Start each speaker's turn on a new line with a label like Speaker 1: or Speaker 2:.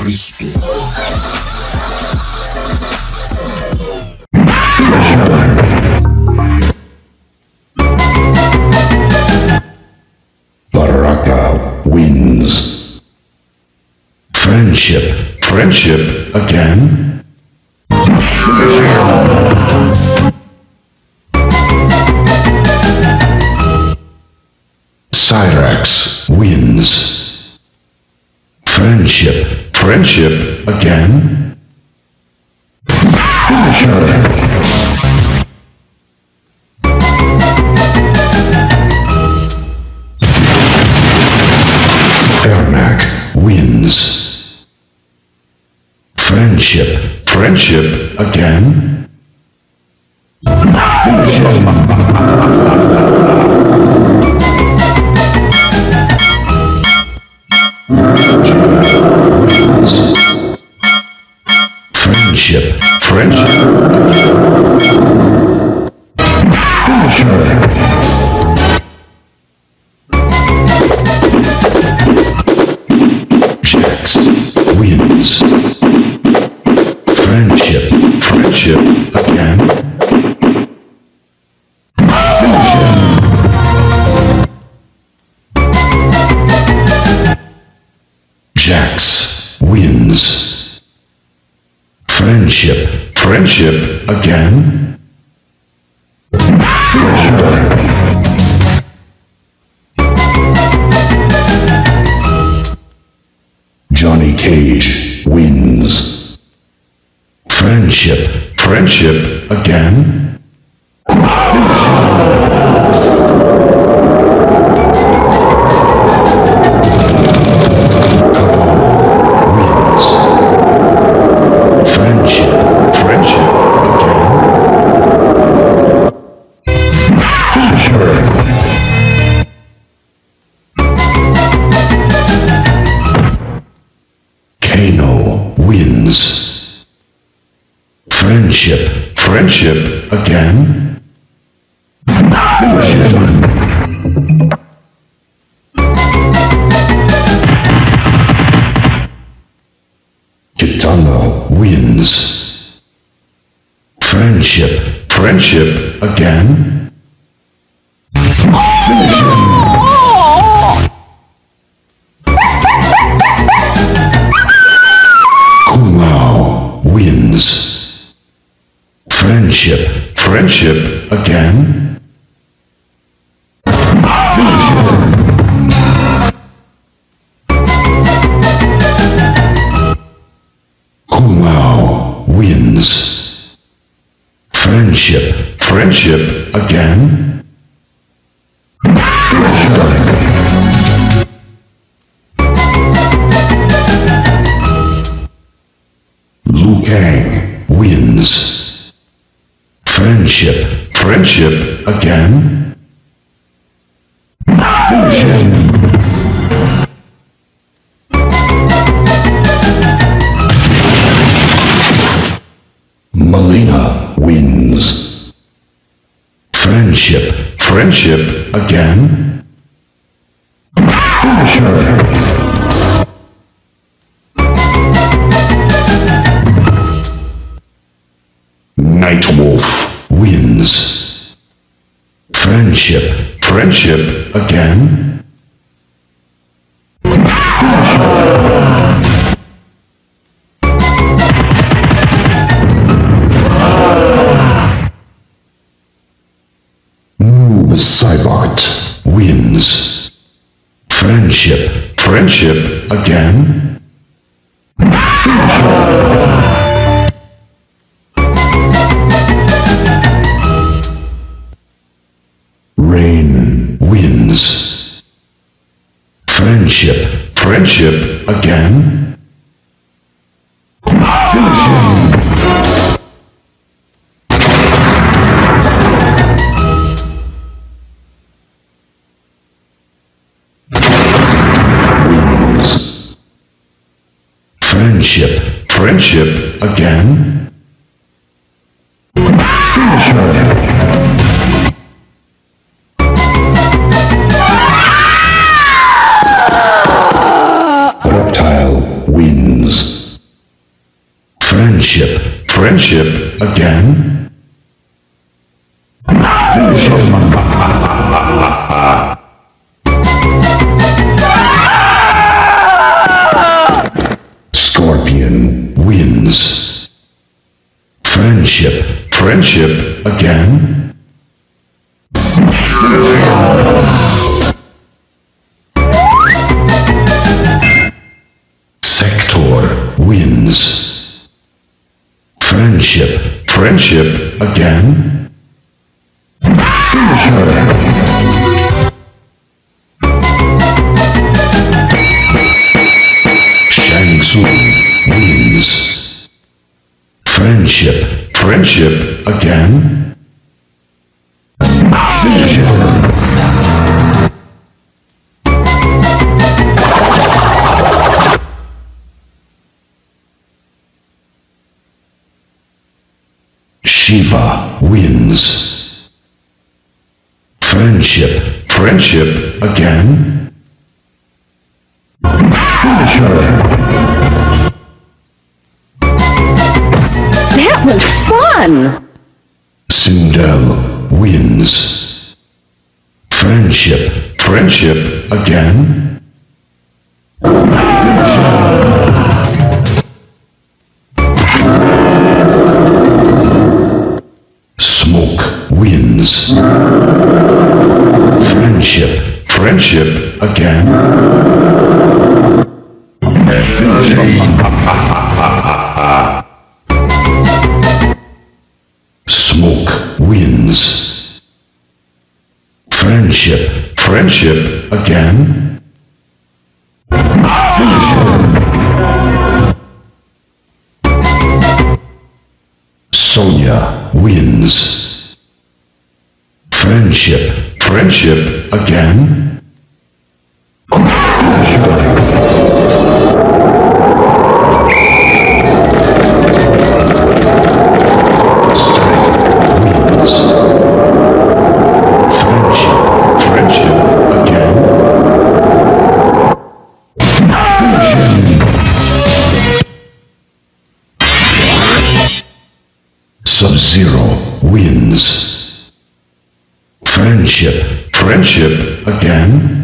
Speaker 1: Cristo.
Speaker 2: Baraka wins. Friendship. Friendship again? Cyrax wins. Friendship. Friendship again? Ermac wins. Friendship. Friendship again? Wins. Friendship. Friendship. Jax wins. Friendship. Friendship again? Jax wins. Friendship. Friendship again? Johnny Cage wins. Friendship. Friendship again? Again? Kitana wins. Friendship. Friendship again? Kung Lao wins. Friendship. Friendship again? Wins. Friendship. Friendship again? Friendship again? Mileena wins. Friendship. Friendship again? Nightwolf Friendship. Friendship again? Noob Saibot wins. Friendship. Friendship again? Friendship. Friendship again? Wins. Friendship. Friendship again? Friendship, friendship again? Scorpion wins. Friendship, friendship again? Sektor wins. Friendship, friendship again? Shang Tsung wins. Friendship, friendship again? Sheeva wins. Friendship, friendship again?
Speaker 1: That was fun!
Speaker 2: Sindel wins. Friendship, friendship again? Friendship, again? Smoke wins. Friendship, friendship again? Sonya wins. Friendship, friendship again? Sub-Zero wins. Friendship, friendship again?